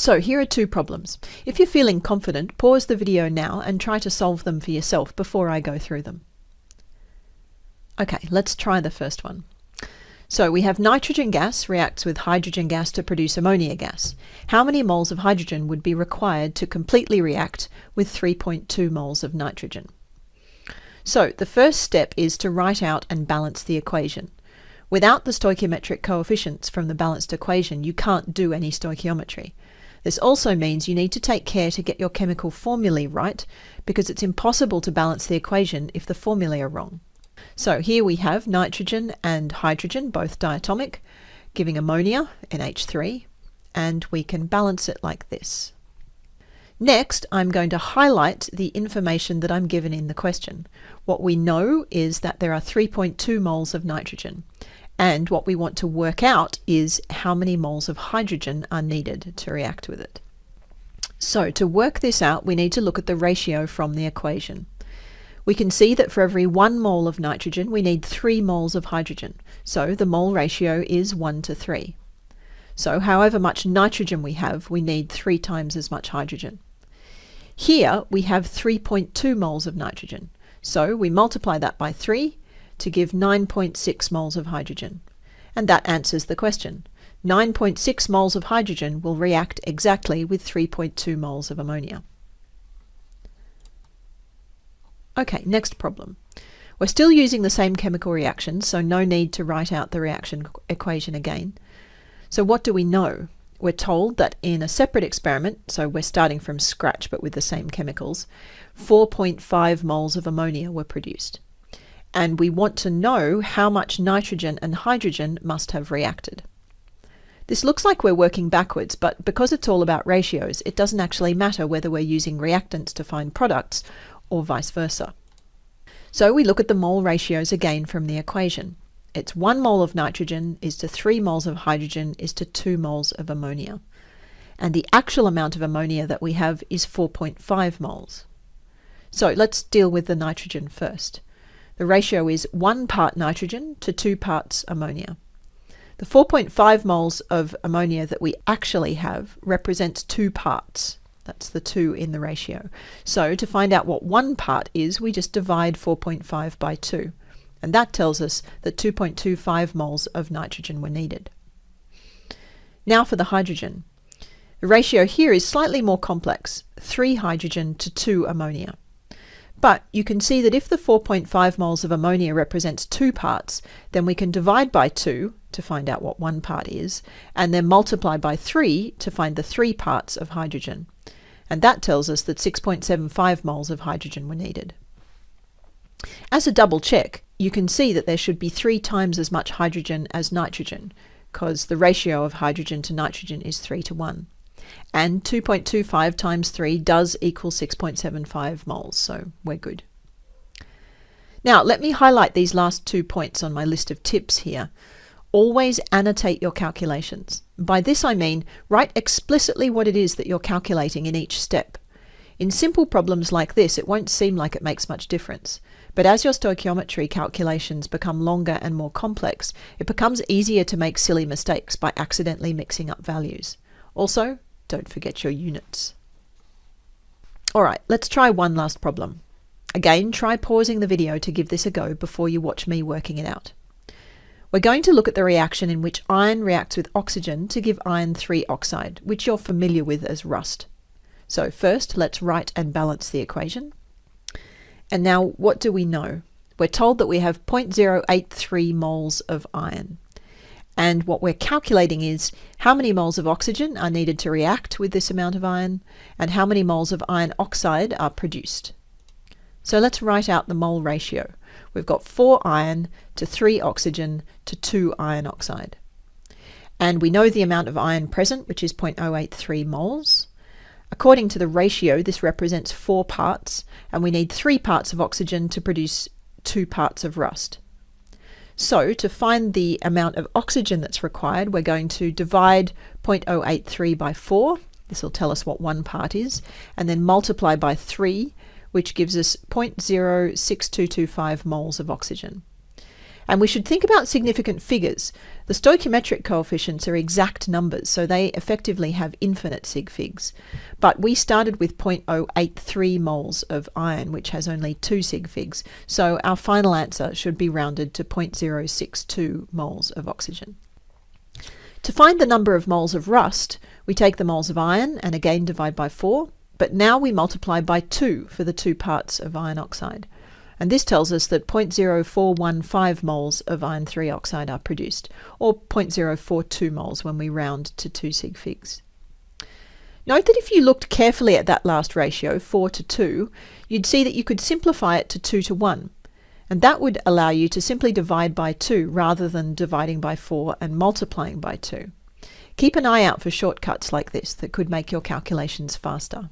So here are two problems. If you're feeling confident, pause the video now and try to solve them for yourself before I go through them. Okay, let's try the first one. So we have nitrogen gas reacts with hydrogen gas to produce ammonia gas. How many moles of hydrogen would be required to completely react with 3.2 moles of nitrogen? So the first step is to write out and balance the equation. Without the stoichiometric coefficients from the balanced equation, you can't do any stoichiometry. This also means you need to take care to get your chemical formulae right because it's impossible to balance the equation if the formulae are wrong. So here we have nitrogen and hydrogen, both diatomic, giving ammonia, NH3, and we can balance it like this. Next, I'm going to highlight the information that I'm given in the question. What we know is that there are 3.2 moles of nitrogen. And what we want to work out is how many moles of hydrogen are needed to react with it. So to work this out, we need to look at the ratio from the equation. We can see that for every one mole of nitrogen, we need three moles of hydrogen. So the mole ratio is one to three. So however much nitrogen we have, we need three times as much hydrogen. Here we have 3.2 moles of nitrogen. So we multiply that by 3 to give 9.6 moles of hydrogen. And that answers the question. 9.6 moles of hydrogen will react exactly with 3.2 moles of ammonia. Okay, next problem. We're still using the same chemical reaction, so no need to write out the reaction equation again. So what do we know? We're told that in a separate experiment, so we're starting from scratch but with the same chemicals, 4.5 moles of ammonia were produced and we want to know how much nitrogen and hydrogen must have reacted. This looks like we're working backwards, but because it's all about ratios, it doesn't actually matter whether we're using reactants to find products or vice versa. So we look at the mole ratios again from the equation. It's 1 mole of nitrogen is to 3 moles of hydrogen is to 2 moles of ammonia. And the actual amount of ammonia that we have is 4.5 moles. So let's deal with the nitrogen first. The ratio is 1 part nitrogen to 2 parts ammonia. The 4.5 moles of ammonia that we actually have represents 2 parts. That's the 2 in the ratio. So to find out what 1 part is, we just divide 4.5 by 2. And that tells us that 2.25 moles of nitrogen were needed. Now for the hydrogen. The ratio here is slightly more complex, 3 hydrogen to 2 ammonia. But you can see that if the 4.5 moles of ammonia represents two parts, then we can divide by 2 to find out what one part is, and then multiply by 3 to find the three parts of hydrogen. And that tells us that 6.75 moles of hydrogen were needed. As a double check, you can see that there should be three times as much hydrogen as nitrogen, because the ratio of hydrogen to nitrogen is 3 to 1 and 2.25 times 3 does equal 6.75 moles, so we're good. Now, let me highlight these last two points on my list of tips here. Always annotate your calculations. By this I mean write explicitly what it is that you're calculating in each step. In simple problems like this, it won't seem like it makes much difference. But as your stoichiometry calculations become longer and more complex, it becomes easier to make silly mistakes by accidentally mixing up values. Also, don't forget your units. All right, let's try one last problem. Again, try pausing the video to give this a go before you watch me working it out. We're going to look at the reaction in which iron reacts with oxygen to give iron 3 oxide, which you're familiar with as rust. So first, let's write and balance the equation. And now, what do we know? We're told that we have 0.083 moles of iron. And what we're calculating is how many moles of oxygen are needed to react with this amount of iron and how many moles of iron oxide are produced. So let's write out the mole ratio. We've got 4 iron to 3 oxygen to 2 iron oxide. And we know the amount of iron present, which is 0.083 moles. According to the ratio, this represents 4 parts, and we need 3 parts of oxygen to produce 2 parts of rust. So to find the amount of oxygen that's required, we're going to divide 0.083 by 4. This will tell us what one part is, and then multiply by 3, which gives us 0.06225 moles of oxygen. And we should think about significant figures. The stoichiometric coefficients are exact numbers, so they effectively have infinite sig figs. But we started with 0.083 moles of iron, which has only two sig figs, so our final answer should be rounded to 0.062 moles of oxygen. To find the number of moles of rust, we take the moles of iron and again divide by 4, but now we multiply by 2 for the two parts of iron oxide. And this tells us that 0.0415 moles of iron 3 oxide are produced, or 0.042 moles when we round to 2 sig figs. Note that if you looked carefully at that last ratio, 4 to 2, you'd see that you could simplify it to 2 to 1. And that would allow you to simply divide by 2 rather than dividing by 4 and multiplying by 2. Keep an eye out for shortcuts like this that could make your calculations faster.